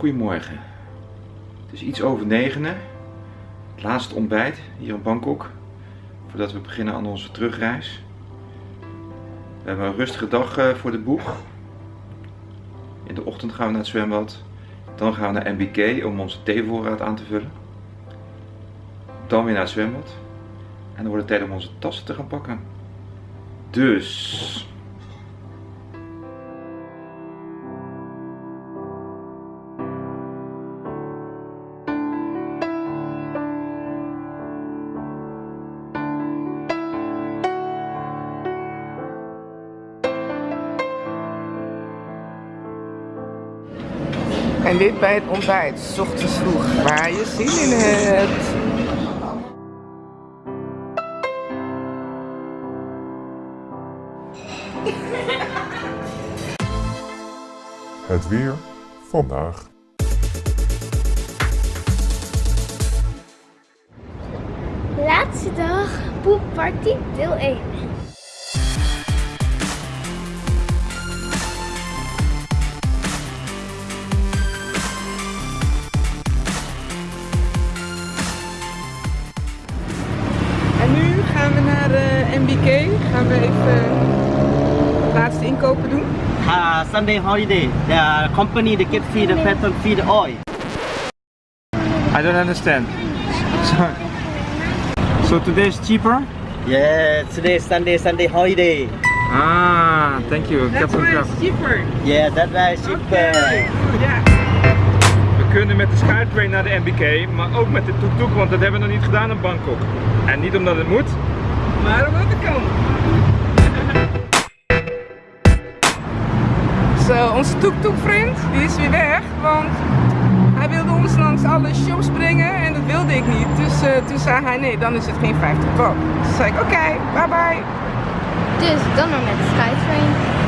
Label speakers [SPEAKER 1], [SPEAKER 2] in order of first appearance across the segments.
[SPEAKER 1] Goedemorgen. Het is iets over negenen. Het laatste ontbijt hier in Bangkok. Voordat we beginnen aan onze terugreis. We hebben een rustige dag eh, voor de boeg. In de ochtend gaan we naar het zwembad. Dan gaan we naar MBK om onze theevoorraad aan te vullen. Dan weer naar het zwembad. En dan wordt het tijd om onze tassen te gaan pakken. Dus.
[SPEAKER 2] En dit bij het ontbijt, s ochtends vroeg, waar je zin in hebt.
[SPEAKER 3] Het weer vandaag.
[SPEAKER 4] Laatste dag, poepparty deel 1.
[SPEAKER 2] MBK. Gaan we even de laatste inkopen doen.
[SPEAKER 5] uh, Sunday holiday. The company they get free the pattern free the oil.
[SPEAKER 1] I don't understand. So, so today is cheaper?
[SPEAKER 5] Yeah, today is Sunday Sunday holiday.
[SPEAKER 1] Ah, thank you.
[SPEAKER 2] That's why it's cheaper.
[SPEAKER 5] Yeah, that's why it's cheaper.
[SPEAKER 2] Ja.
[SPEAKER 1] We kunnen met de Skytrain naar de MBK, maar ook met de tuk-tuk, want dat hebben we nog niet gedaan in Bangkok. En niet omdat het moet.
[SPEAKER 2] Maar omdat het kan. Zo, onze tuk-tuk vriend, die is weer weg, want hij wilde ons langs alle shows brengen en dat wilde ik niet. Dus eh, toen zei hij nee, dan is het geen 50 pop. Toen zei ik oké, bye bye.
[SPEAKER 4] Dus dan maar met de Skytrain.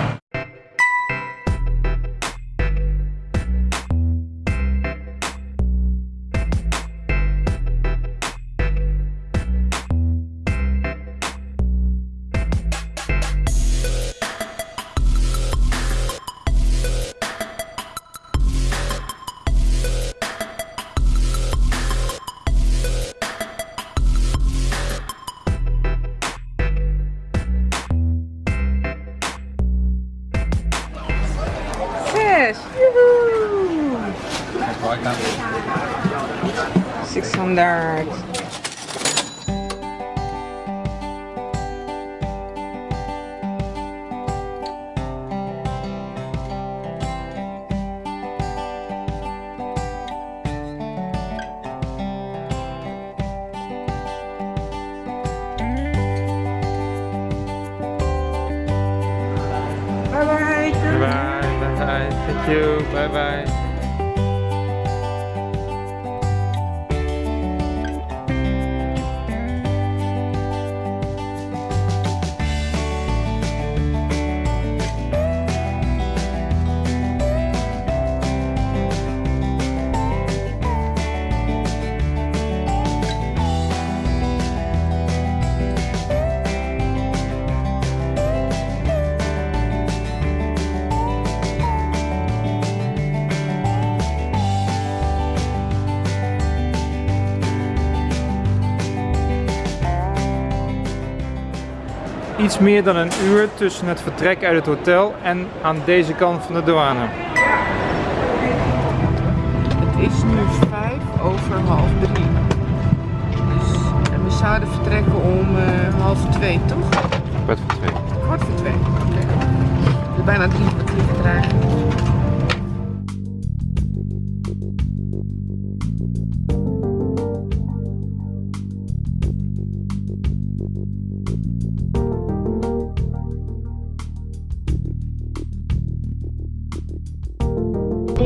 [SPEAKER 2] fish.
[SPEAKER 1] Six hundred. Thank you. Bye bye. Iets meer dan een uur tussen het vertrek uit het hotel en aan deze kant van de douane.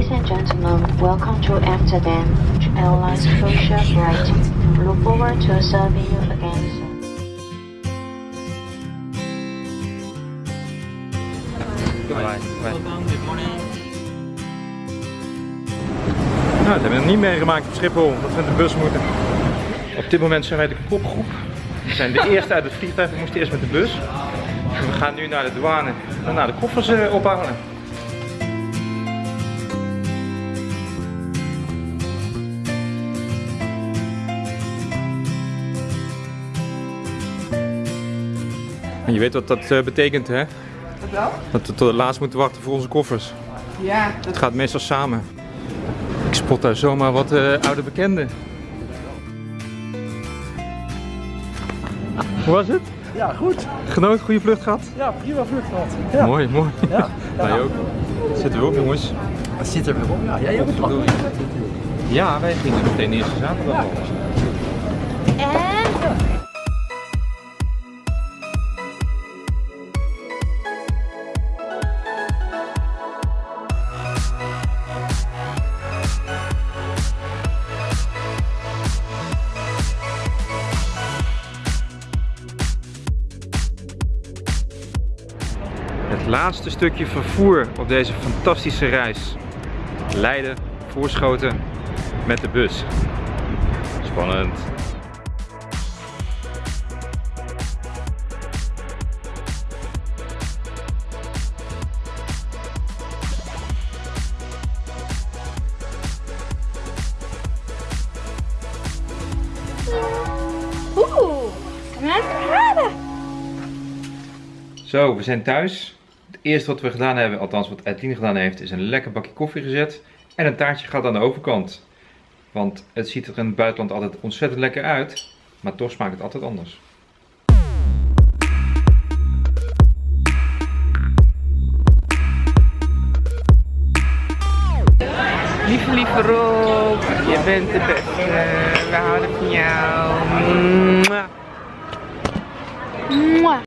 [SPEAKER 6] Ladies and gentlemen, welcome to Amsterdam Airlines social flight. Look forward to serving you again soon.
[SPEAKER 1] Bye bye. Nou, dat hebben we nog niet meegemaakt op Schiphol, dat we met de bus moeten. Op dit moment zijn wij de kopgroep. We zijn de eerste uit het vliegtuig, we moesten eerst met de bus. En we gaan nu naar de douane en naar de koffers eh, ophalen. En je weet wat dat eh, betekent, hè?
[SPEAKER 2] Wat wel?
[SPEAKER 1] Dat we tot het laatst moeten wachten voor onze koffers.
[SPEAKER 2] Ja, dat
[SPEAKER 1] Het gaat meestal samen. Ik spot daar zomaar wat eh, oude bekenden. Hoe was het?
[SPEAKER 7] Ja, goed.
[SPEAKER 1] Genoten, goede vlucht gehad?
[SPEAKER 7] Ja, prima vlucht gehad. Ja.
[SPEAKER 1] Mooi, mooi.
[SPEAKER 7] Ja.
[SPEAKER 1] Wij ook. Zitten we op, jongens?
[SPEAKER 7] Dat zit er weer op. Ja, jij ook.
[SPEAKER 1] Ja, wij gingen meteen eerste zaterdag al.
[SPEAKER 4] En
[SPEAKER 1] laatste stukje vervoer op deze fantastische reis. Leiden, Voorschoten met de bus. Spannend.
[SPEAKER 4] oeh.
[SPEAKER 1] Zo, we zijn thuis. Eerste wat we gedaan hebben, althans wat Edline gedaan heeft, is een lekker bakje koffie gezet. En een taartje gaat aan de overkant. Want het ziet er in het buitenland altijd ontzettend lekker uit. Maar toch smaakt het altijd anders.
[SPEAKER 2] Lieve, lieve Rob, je bent de beste. We houden van jou.